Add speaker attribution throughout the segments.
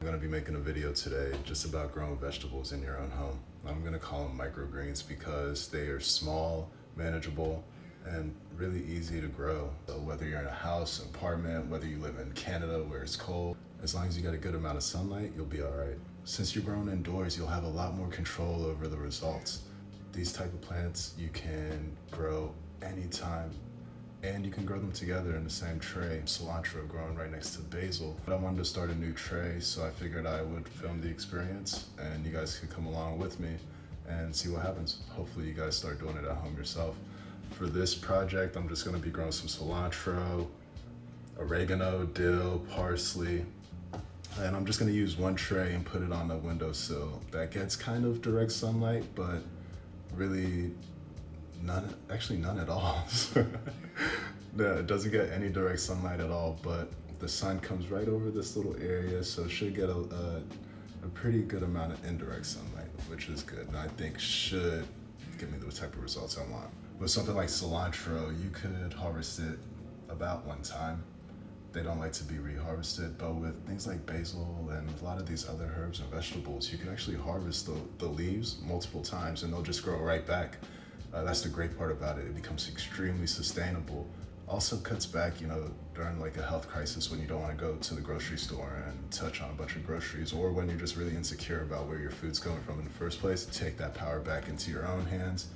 Speaker 1: I'm gonna be making a video today just about growing vegetables in your own home. I'm gonna call them microgreens because they are small, manageable, and really easy to grow. So whether you're in a house, apartment, whether you live in Canada where it's cold, as long as you get a good amount of sunlight, you'll be all right. Since you're growing indoors, you'll have a lot more control over the results. These type of plants you can grow anytime and you can grow them together in the same tray. Cilantro growing right next to basil. But I wanted to start a new tray, so I figured I would film the experience and you guys could come along with me and see what happens. Hopefully you guys start doing it at home yourself. For this project, I'm just gonna be growing some cilantro, oregano, dill, parsley, and I'm just gonna use one tray and put it on the windowsill. That gets kind of direct sunlight, but really none, actually none at all. no, it doesn't get any direct sunlight at all, but the sun comes right over this little area, so it should get a, a, a pretty good amount of indirect sunlight, which is good, and I think should give me the type of results I want. With something like cilantro, you could harvest it about one time. They don't like to be reharvested, but with things like basil and a lot of these other herbs and vegetables, you can actually harvest the, the leaves multiple times and they'll just grow right back. Uh, that's the great part about it. It becomes extremely sustainable. Also cuts back, you know, during like a health crisis when you don't want to go to the grocery store and touch on a bunch of groceries or when you're just really insecure about where your food's coming from in the first place. Take that power back into your own hands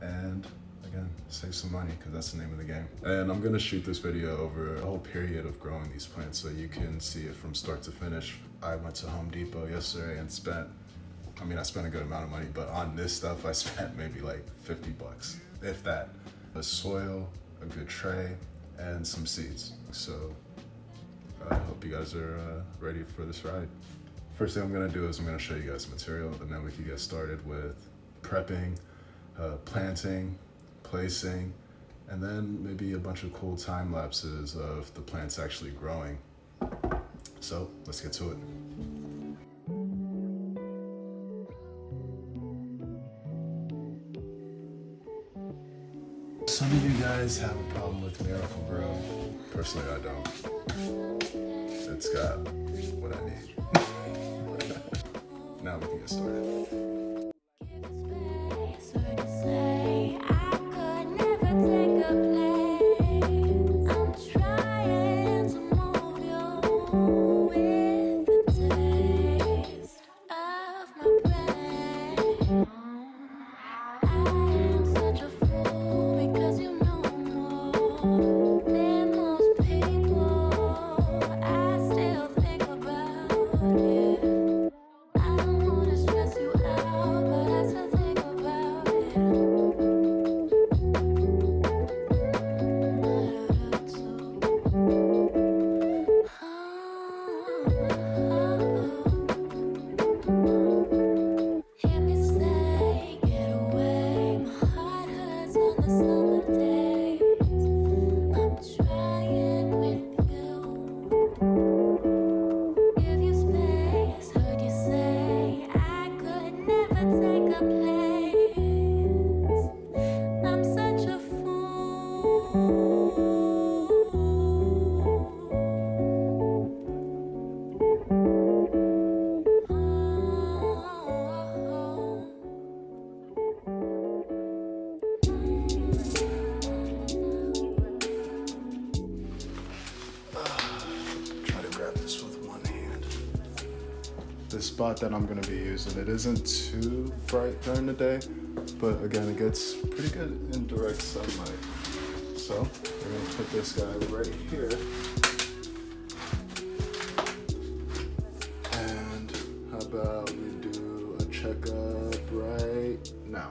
Speaker 1: and again, save some money because that's the name of the game. And I'm gonna shoot this video over a whole period of growing these plants so you can see it from start to finish. I went to Home Depot yesterday and spent I mean, I spent a good amount of money, but on this stuff, I spent maybe like 50 bucks, if that. The soil, a good tray, and some seeds. So I hope you guys are uh, ready for this ride. First thing I'm gonna do is I'm gonna show you guys the material, and then we can get started with prepping, uh, planting, placing, and then maybe a bunch of cool time lapses of the plants actually growing. So let's get to it. Some of you guys have a problem with Miracle-Gro. Personally, I don't. It's got what I need. now we can get started. This spot that I'm gonna be using, it isn't too bright during the day, but again, it gets pretty good in direct sunlight. So we're gonna put this guy right here. And how about we do a checkup right now?